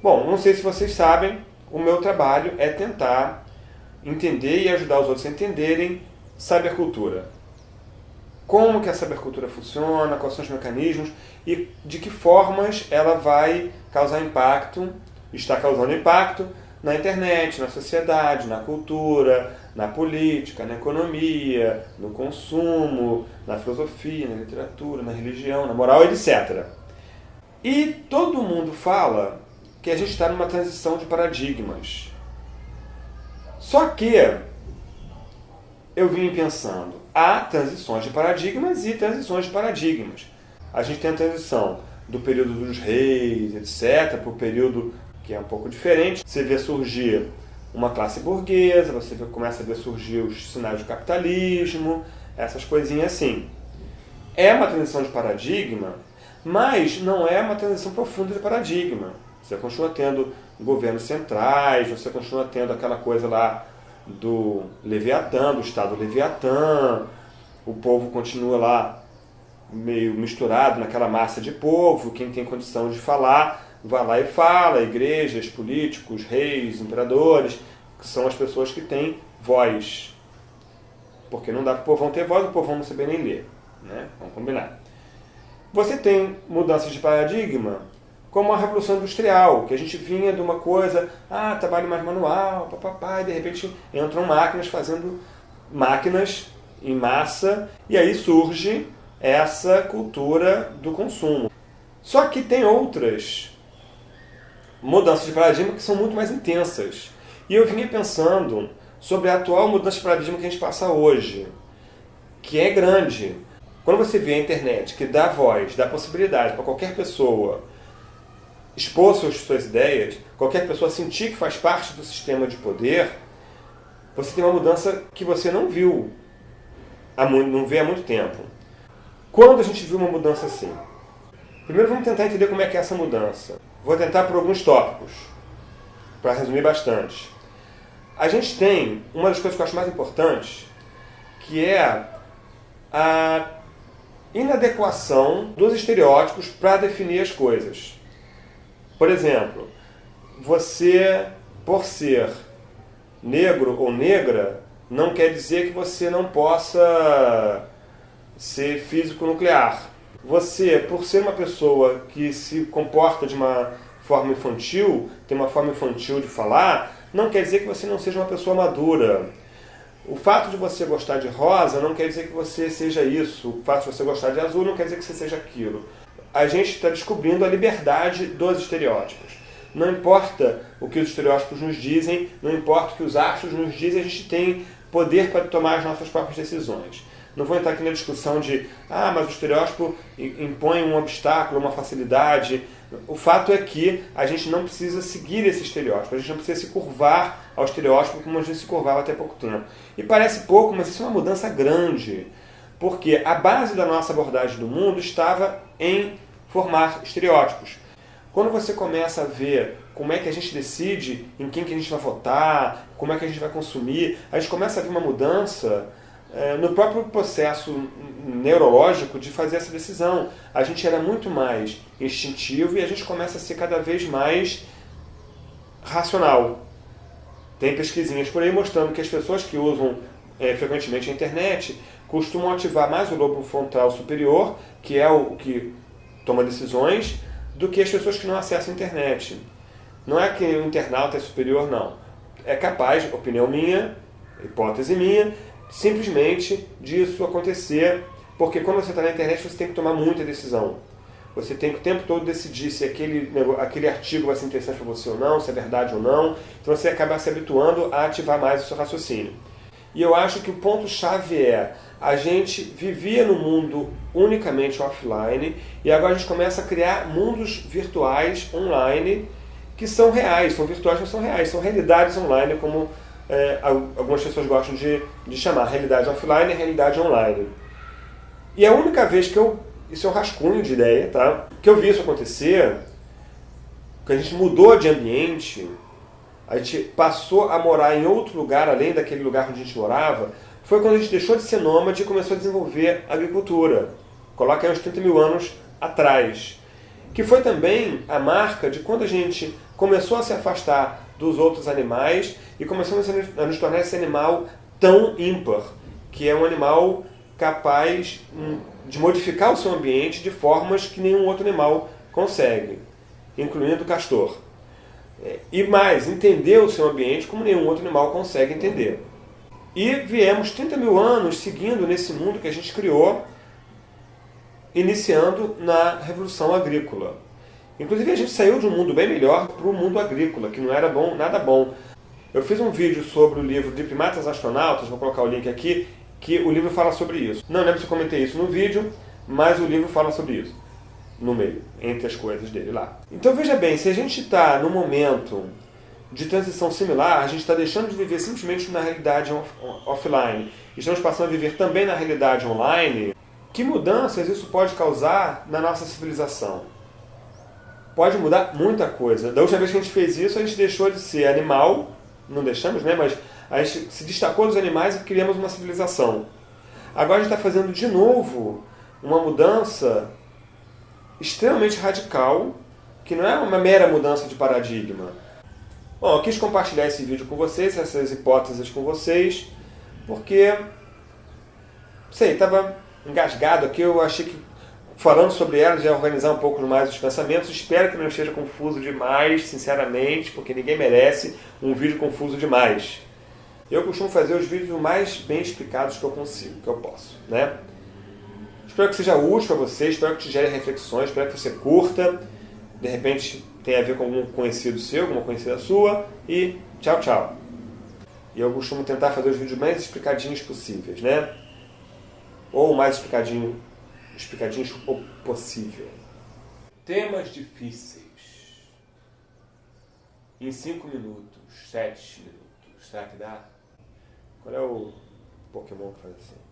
Bom, não sei se vocês sabem, o meu trabalho é tentar entender e ajudar os outros a entenderem cybercultura. Como que a cybercultura funciona, quais são os mecanismos e de que formas ela vai causar impacto, está causando impacto na internet, na sociedade, na cultura, na política, na economia, no consumo, na filosofia, na literatura, na religião, na moral, etc. E todo mundo fala que a gente está numa transição de paradigmas. Só que eu vim pensando, há transições de paradigmas e transições de paradigmas. A gente tem a transição do período dos reis, etc., para o período que é um pouco diferente. Você vê surgir uma classe burguesa, você vê, começa a ver surgir os sinais do capitalismo, essas coisinhas assim. É uma transição de paradigma, mas não é uma transição profunda de paradigma. Você continua tendo governos centrais, você continua tendo aquela coisa lá do Leviatã, do Estado Leviatã, o povo continua lá meio misturado naquela massa de povo, quem tem condição de falar, vai lá e fala, igrejas, políticos, reis, imperadores, que são as pessoas que têm voz. Porque não dá para o povão ter voz, o povão não saber nem ler. Né? Vamos combinar. Você tem mudanças de paradigma, como a Revolução Industrial, que a gente vinha de uma coisa, ah, trabalho mais manual, papapá, e de repente entram máquinas fazendo máquinas em massa, e aí surge essa cultura do consumo. Só que tem outras mudanças de paradigma que são muito mais intensas. E eu vinha pensando sobre a atual mudança de paradigma que a gente passa hoje, que é grande. Quando você vê a internet que dá voz, dá possibilidade para qualquer pessoa expor suas, suas ideias, qualquer pessoa sentir que faz parte do sistema de poder, você tem uma mudança que você não viu, há não vê há muito tempo. Quando a gente viu uma mudança assim? Primeiro vamos tentar entender como é que é essa mudança. Vou tentar por alguns tópicos, para resumir bastante. A gente tem uma das coisas que eu acho mais importantes, que é a inadequação dos estereótipos para definir as coisas. Por exemplo, você, por ser negro ou negra, não quer dizer que você não possa ser físico nuclear. Você, por ser uma pessoa que se comporta de uma forma infantil, tem uma forma infantil de falar, não quer dizer que você não seja uma pessoa madura. O fato de você gostar de rosa não quer dizer que você seja isso. O fato de você gostar de azul não quer dizer que você seja aquilo a gente está descobrindo a liberdade dos estereótipos. Não importa o que os estereótipos nos dizem, não importa o que os astros nos dizem, a gente tem poder para tomar as nossas próprias decisões. Não vou entrar aqui na discussão de, ah, mas o estereótipo impõe um obstáculo, uma facilidade. O fato é que a gente não precisa seguir esse estereótipo, a gente não precisa se curvar ao estereótipo como a gente se curvava até pouco tempo. E parece pouco, mas isso é uma mudança grande. Porque a base da nossa abordagem do mundo estava em formar estereótipos. Quando você começa a ver como é que a gente decide em quem que a gente vai votar, como é que a gente vai consumir, a gente começa a ver uma mudança é, no próprio processo neurológico de fazer essa decisão. A gente era muito mais instintivo e a gente começa a ser cada vez mais racional. Tem pesquisinhas por aí mostrando que as pessoas que usam é, frequentemente a internet costumam ativar mais o lobo frontal superior, que é o que toma decisões, do que as pessoas que não acessam a internet. Não é que o internauta é superior, não. É capaz, opinião minha, hipótese minha, simplesmente disso acontecer, porque quando você está na internet você tem que tomar muita decisão. Você tem que o tempo todo decidir se aquele, aquele artigo vai ser interessante para você ou não, se é verdade ou não. Então você acaba se habituando a ativar mais o seu raciocínio. E eu acho que o ponto-chave é a gente vivia no mundo unicamente offline e agora a gente começa a criar mundos virtuais online que são reais, são virtuais, mas são reais, são realidades online, como é, algumas pessoas gostam de, de chamar, realidade offline e realidade online. E a única vez que eu, isso é um rascunho de ideia, tá? que eu vi isso acontecer, que a gente mudou de ambiente, a gente passou a morar em outro lugar, além daquele lugar onde a gente morava, foi quando a gente deixou de ser nômade e começou a desenvolver agricultura. Coloca aí uns 30 mil anos atrás. Que foi também a marca de quando a gente começou a se afastar dos outros animais e começou a nos tornar esse animal tão ímpar, que é um animal capaz hum, de modificar o seu ambiente de formas que nenhum outro animal consegue, incluindo o castor. E mais, entender o seu ambiente como nenhum outro animal consegue entender. E viemos 30 mil anos seguindo nesse mundo que a gente criou, iniciando na Revolução Agrícola. Inclusive a gente saiu de um mundo bem melhor para o mundo agrícola, que não era bom, nada bom. Eu fiz um vídeo sobre o livro de primatas astronautas, vou colocar o link aqui, que o livro fala sobre isso. Não lembro se eu comentei isso no vídeo, mas o livro fala sobre isso. No meio, entre as coisas dele lá. Então veja bem, se a gente está no momento de transição similar, a gente está deixando de viver simplesmente na realidade offline. Estamos passando a viver também na realidade online. Que mudanças isso pode causar na nossa civilização? Pode mudar muita coisa. Da última vez que a gente fez isso, a gente deixou de ser animal, não deixamos, né? Mas a gente se destacou dos animais e criamos uma civilização. Agora a gente está fazendo de novo uma mudança extremamente radical, que não é uma mera mudança de paradigma. Bom, eu quis compartilhar esse vídeo com vocês, essas hipóteses com vocês, porque, sei, estava engasgado aqui, eu achei que falando sobre elas ia organizar um pouco mais os pensamentos. Espero que não esteja confuso demais, sinceramente, porque ninguém merece um vídeo confuso demais. Eu costumo fazer os vídeos mais bem explicados que eu consigo, que eu posso, né? Espero que seja útil para você, espero que te gere reflexões, espero que você curta, de repente tenha a ver com algum conhecido seu, alguma conhecida sua, e tchau, tchau. E eu costumo tentar fazer os vídeos mais explicadinhos possíveis, né? Ou mais explicadinho, explicadinhos possível. Temas difíceis. Em 5 minutos, 7 minutos. Será que dá? Qual é o Pokémon que faz assim?